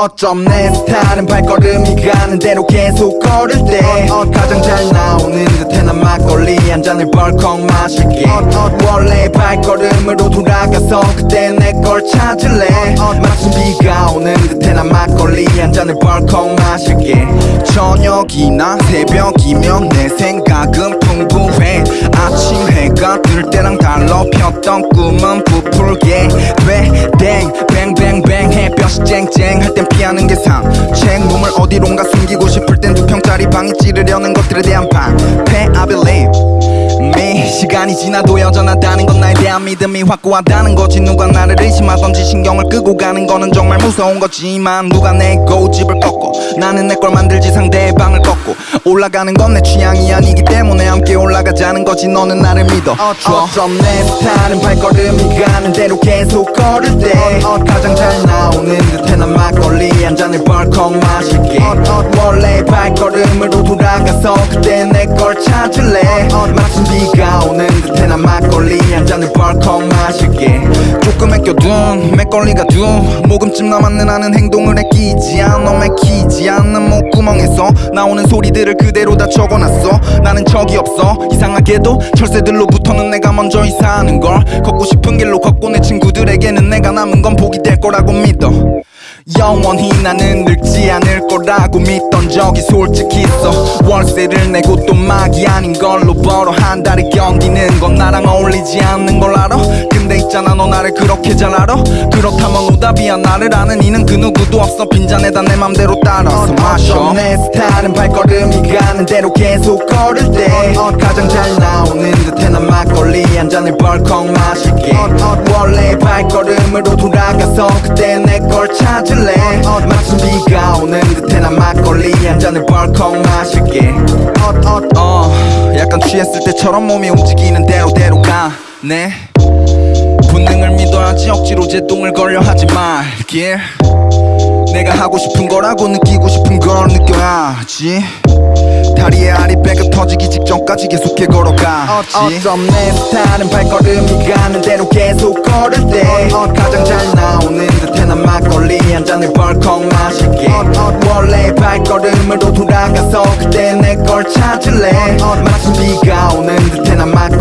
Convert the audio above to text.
어쩜 내 스타일은 발걸음이 가는 대로 계속 걸을 때 가장 잘 나오는 듯해 난 막걸리 한 잔을 벌컥 마실게. 원래 발걸음으로 돌아가서 그때 내 걸 찾을래. 마침 비가 오는 듯해 난 막걸리 한 잔을 벌컥 마실게. 저녁이나 새벽이면 내 생각은 풍부해. 아침 해가 뜰 때랑 달러 폈던 꿈은 부풀게 하는 게 상책 몸을 어디론가 숨기고 싶을 땐 두 평짜리 방이 찌르려는 것들에 대한 방패 I believe me 시간이 지나도 여전하다는 건 나에 대한 믿음이 확고하다는 거지. 누가 나를 의심하던지 신경을 끄고 가는 거는 정말 무서운 거지만 누가 내 고집을 꺾고 나는 내 걸 만들지 상대의 방을 꺾고. 올라가는 건 내 취향이 아니기 때문에 함께 올라 가자는 거지 너는 나를 믿어. 어쩜 내 스타일은 발걸음이 가는 대로 계속 걸을 때 가장 잘 나오는 듯해 난 막걸리 한 잔을 벌컥 마실게. 원래 발걸음으로 돌아가서 그때 내 걸 찾을래? 마침 비가 오는 듯해 난 막걸리 한 잔을 벌컥 마실게. 조금 아껴둔 맥걸리가 두 모금쯤 남았는 나는 행동을 애끼지 않아 맥히 지 않는 목구멍에서 나오는 소리들을 그대로 다 적어놨어. 나는 적이 없어. 이상하게도 철새들로부터는 내가 먼저 이사하는 걸. 걷고 싶은 길로 걷고 내 친구들에게는 내가 남은 건 복이 될 거라고 믿어 영원히 나는 늙지 않을 거라고 믿던 적이 솔직히 있어. 월세를 내고 또 막이 아닌 걸로 벌어 한 달에 견디는 건 나랑 어울리지 않는 걸 알아? 근데 있잖아 너 나를 그렇게 잘 알아? 그렇다면 오답이야 나를 아는 이는 그 누구도 없어. 빈잔에다 내 맘대로 따라서 마셔. 내 스타일은 발걸음이 가는 대로 계속 걸을 때 가장 잘 나오는 듯해 난 막걸리 한 잔을 벌컥 마실게. 원래 발걸음으로 돌아가서 그때 내 걸 찾을래. 마침 비가 오는 듯해 난 막걸리 한 잔을 벌컥 마실게. 어. 약간 취했을 때처럼 몸이 움직이는 대로 대로 가네 본능을 믿어야지 억지로 제동을 걸려 하지 말길 내가 하고 싶은 거라고 느끼고 싶은 걸 느껴야지. 다리에 아리배가 터지기 직전까지 계속해 걸어가지 어쩜 내 스타일은 발걸음이 가는 대로 계속 걸을 때 가장 잘 나오는 듯해 난 막걸리 한 잔을 벌컥 마실게. 원래 발걸음으로 돌아가서 그때 내 걸 찾을래? 마침 비가 오는 듯해 난 막걸리